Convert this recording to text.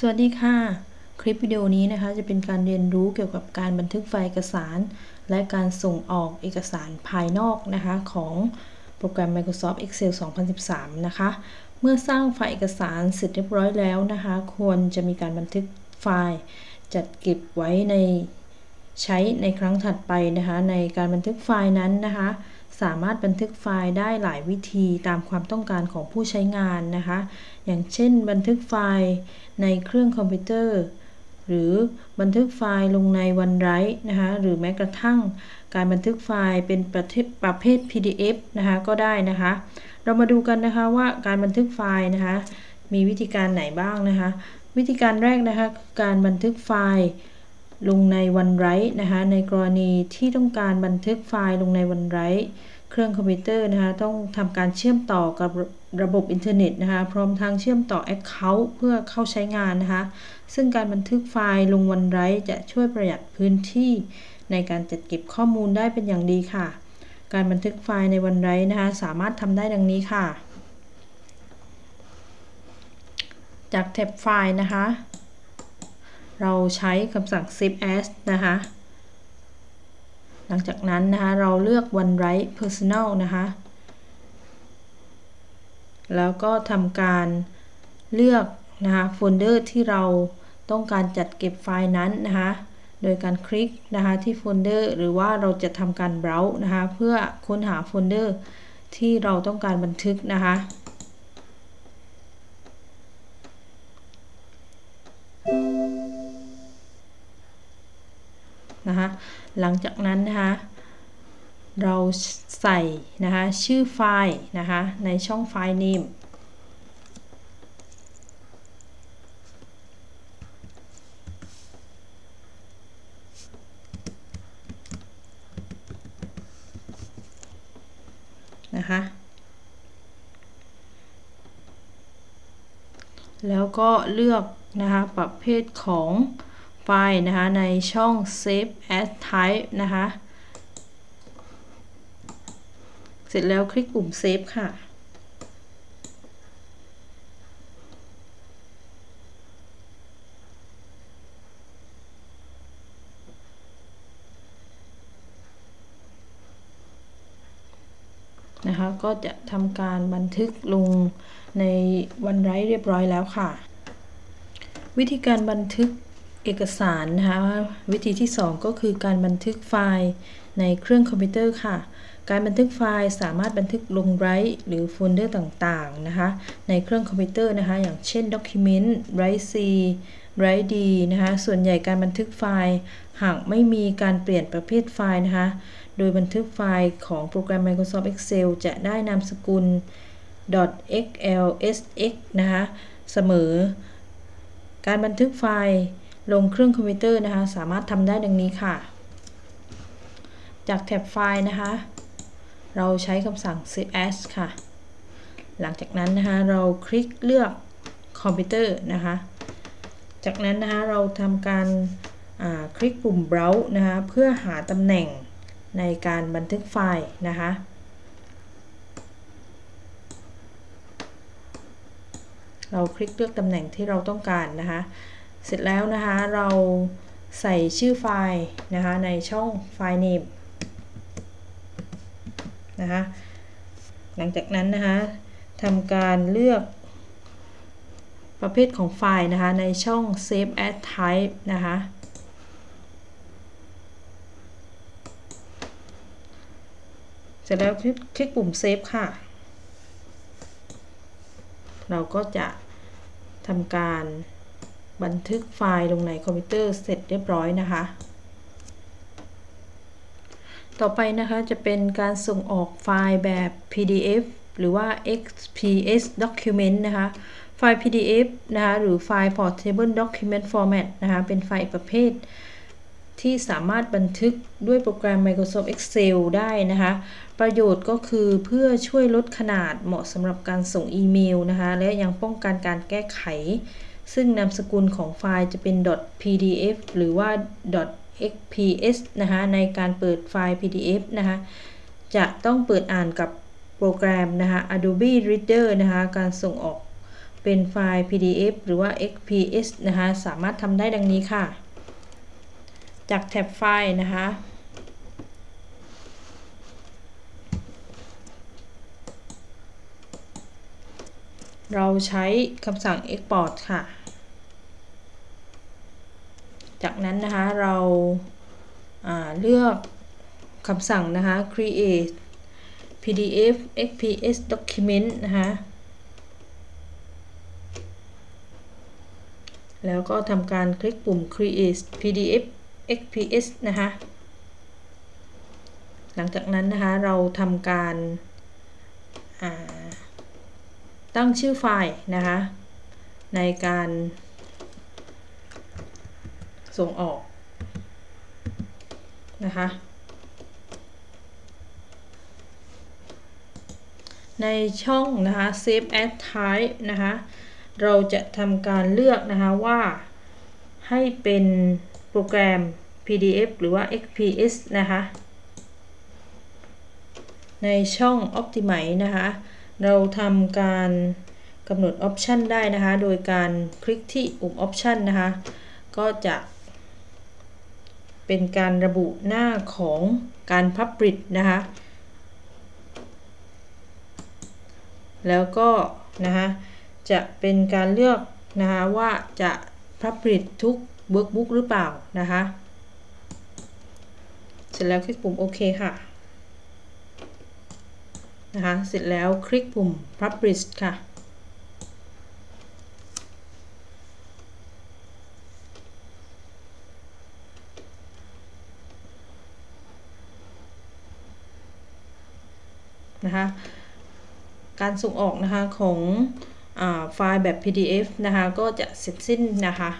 สวัสดีค่ะ คลิปวิดีโอนี้นะคะจะเป็นการเรียนรู้เกี่ยวกับการบันทึกไฟล์เอกสาร และการส่งออกเอกสารภายนอกนะคะของโปรแกรม Microsoft Excel 2013 นะคะ เมื่อสร้างไฟล์เอกสารเสร็จเรียบร้อยแล้วนะคะ ควรจะมีการบันทึกไฟล์ จัดเก็บไว้ในใช้ในครั้งถัดไปนะคะ ในการบันทึกไฟล์นั้นนะคะ สามารถบันทึกไฟล์ได้หลายวิธีตามความต้องการของผู้ใช้งานนะคะ อย่างเช่น บันทึกไฟล์ในเครื่องคอมพิวเตอร์ หรือบันทึกไฟล์ลงในวันไรต์นะคะหรือแม้กระทั่งการบันทึกไฟล์เป็นประประเภท PDF นะคะก็ได้นะคะ เรามาดูกันนะคะว่าการบันทึกไฟล์นะคะมีวิธีการไหนบ้างนะคะ วิธีการแรกนะคะการบันทึกไฟล์ ลงในวันไรต์นะคะในกรณีที่ต้องการบันทึกไฟล์ลงในวันไรต์เครื่องคอมพิวเตอร์นะคะต้องทำการเชื่อมต่อกับระบบอินเทอร์เน็ตนะคะพร้อมทางเชื่อมต่อ Account เพื่อเข้าใช้งานนะคะซึ่งการบันทึกไฟล์ลง OneDrive จะช่วยประหยัดพื้นที่ในการจัดเก็บข้อมูลได้เป็นอย่างดีค่ะ การบันทึกไฟล์ใน OneDrive นะคะสามารถทำได้ดังนี้ค่ะ จากแท็บไฟล์นะคะ เราใช้คำสั่ง save as นะคะ หลังจากนั้นนะคะ เราเลือก OneDrive Personal นะคะ แล้วก็ทำการเลือกนะคะโฟลเดอร์ที่เราต้องการจัดเก็บไฟล์นั้นนะคะ โดยการคลิกนะคะที่โฟลเดอร์หรือว่าเราจะทำการ browse นะคะ เพื่อค้นหาโฟลเดอร์ที่เราต้องการบันทึกนะคะ นะคะหลังจากนั้นนะคะเราใส่นะคะชื่อไฟล์นะคะในช่องไฟล์ name นะคะแล้วก็เลือกนะคะประเภทของ ไฟล์นะคะในช่อง save as type นะคะ เสร็จแล้วคลิกปุ่ม save ค่ะนะคะก็จะทำการบันทึกลงใน OneDrive เรียบร้อยแล้วค่ะ วิธีการบันทึก เอกสารนะคะวิธีที่ 2 ก็คือการบันทึกไฟล์ในเครื่องคอมพิวเตอร์ค่ะ การบันทึกไฟล์สามารถบันทึกลงไรต์หรือโฟลเดอร์ต่างๆนะคะในเครื่องคอมพิวเตอร์นะคะอย่างเช่น Document Drive C Drive D นะคะส่วนใหญ่การบันทึกไฟล์หากไม่มีการเปลี่ยนประเภทไฟล์นะคะโดยบันทึกไฟล์ของโปรแกรม Microsoft Excel จะได้นามสกุล .xlsx นะคะเสมอ การบันทึกไฟล์ ลงเครื่องคอมพิวเตอร์นะคะ สามารถทำได้ดังนี้ค่ะ จากแท็บไฟล์นะคะ เราใช้คำสั่ง save as ค่ะ หลังจากนั้นนะคะ เราคลิกเลือกคอมพิวเตอร์นะคะ จากนั้นนะคะเราทำการคลิกปุ่ม browse นะคะ เพื่อหาตำแหน่งในการบันทึกไฟล์นะคะเราคลิกเลือกตำแหน่งที่เราต้องการนะคะ เสร็จแล้วนะคะเราใส่ชื่อไฟล์นะคะในช่องไฟล์ name นะคะหลังจากนั้นนะคะทำการเลือกประเภทของไฟล์นะคะในช่อง save as type นะคะเสร็จแล้วคลิกปุ่ม save ค่ะ เราก็จะทำการ บันทึกไฟล์ลงในคอมพิวเตอร์เสร็จเรียบร้อยนะคะ ต่อไปนะคะจะเป็นการส่งออกไฟล์แบบ PDF หรือว่า XPS document นะคะ ไฟล์ PDF นะคะ หรือไฟล์ Portable Document Format นะคะ เป็นไฟล์ประเภท ที่สามารถบันทึกด้วยโปรแกรม Microsoft Excel ได้นะคะ ประโยชน์ก็คือเพื่อช่วยลดขนาดเหมาะสำหรับการส่งอีเมลนะคะ และยังป้องกันการแก้ไข ซึ่งนามสกุลของไฟล์จะเป็น .pdf หรือว่า .xps นะคะในการเปิดไฟล์ pdf นะคะจะต้องเปิดอ่านกับโปรแกรมนะคะ Adobe Reader นะคะการส่งออกเป็นไฟล์ PDF หรือว่า XPS นะคะสามารถทำได้ดังนี้ค่ะ จากแท็บไฟล์นะคะเราใช้คำสั่ง export ค่ะ จากนั้นนะคะเราเลือกคำสั่งนะคะ create PDF XPS document นะคะแล้วก็ทำการคลิกปุ่ม create PDF XPS นะคะหลังจากนั้นนะคะเราทำการตั้งชื่อไฟล์นะคะในการ ส่งออกนะคะในช่องนะคะ save as type นะคะเราจะทำการเลือกนะคะว่าให้เป็นโปรแกรม PDF หรือว่า XPS นะคะในช่อง Optimize นะคะ เราทำการกำหนด Option ได้นะคะ โดยการคลิกที่ปุ่ม Option นะคะ ก็จะ เป็นการระบุหน้าของการ Publish นะคะ แล้วก็นะคะจะเป็นการเลือกนะคะว่าจะ Publish ทุก Workbook หรือเปล่านะคะเสร็จแล้วคลิกปุ่มโอเคค่ะนะคะเสร็จแล้วคลิกปุ่ม Publish ค่ะ นะคะ การส่งออกนะคะของอไฟล์แบบ PDF นะคะ ก็จะเสร็จสิ้นนะคะ